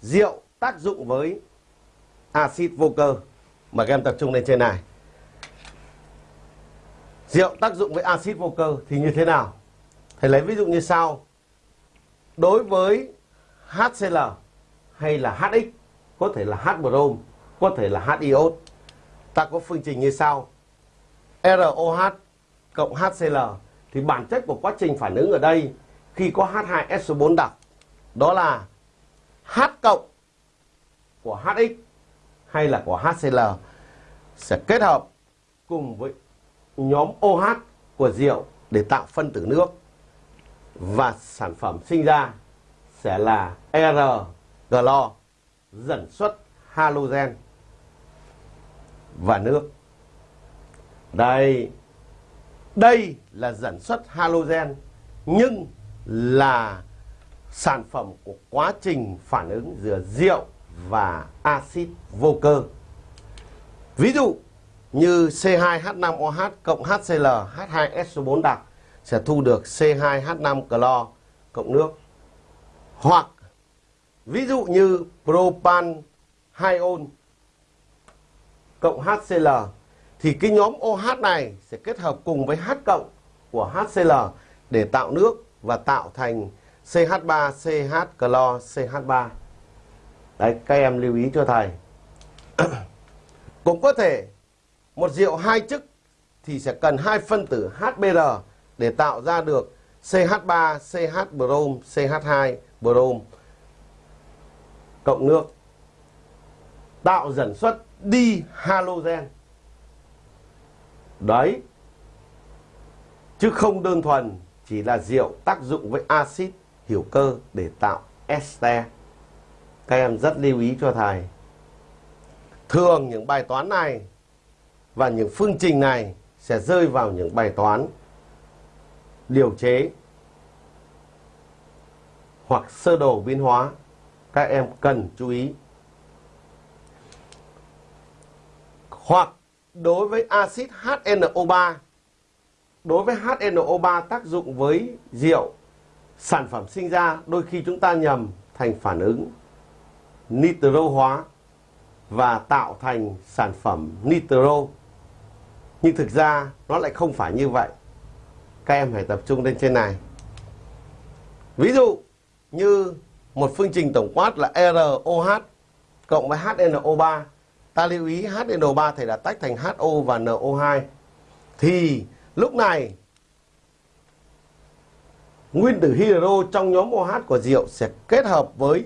rượu tác dụng với axit vô cơ. mà các em tập trung lên trên này. Rượu tác dụng với axit vô cơ thì như thế nào? Thầy lấy ví dụ như sau. Đối với HCl hay là HX, có thể là H brom, có thể là H iốt. Ta có phương trình như sau. ROH cộng HCl thì bản chất của quá trình phản ứng ở đây khi có H2SO4 đặc đó là H cộng của HX hay là của HCl sẽ kết hợp cùng với nhóm OH của rượu để tạo phân tử nước và sản phẩm sinh ra sẽ là RGlo dẫn xuất halogen và nước. Đây đây là dẫn xuất halogen, nhưng là sản phẩm của quá trình phản ứng giữa rượu và axit vô cơ. Ví dụ như C2H5OH cộng HCl H2SO4 đặc sẽ thu được C2H5 clo cộng nước. Hoặc ví dụ như propan 2 ôn cộng HCl thì cái nhóm OH này sẽ kết hợp cùng với H cộng của HCl để tạo nước và tạo thành CH3, CH clo, CH3. Đấy, các em lưu ý cho thầy. Cũng có thể một rượu hai chức thì sẽ cần hai phân tử HBr để tạo ra được CH3, CH brom, CH2 brom cộng nước tạo dẫn xuất đi halogen. Đấy. Chứ không đơn thuần chỉ là rượu tác dụng với axit hiểu cơ để tạo ester. Các em rất lưu ý cho thầy. Thường những bài toán này và những phương trình này sẽ rơi vào những bài toán điều chế hoặc sơ đồ biến hóa. Các em cần chú ý. Hoặc đối với axit HNO3 đối với HNO3 tác dụng với rượu sản phẩm sinh ra đôi khi chúng ta nhầm thành phản ứng nitro hóa và tạo thành sản phẩm nitro. Nhưng thực ra nó lại không phải như vậy. Các em phải tập trung lên trên này. Ví dụ như một phương trình tổng quát là ROH cộng với HNO3 ta lưu ý HNO3 thầy đã tách thành HO và NO2 thì lúc này nguyên tử hydro trong nhóm OH của rượu sẽ kết hợp với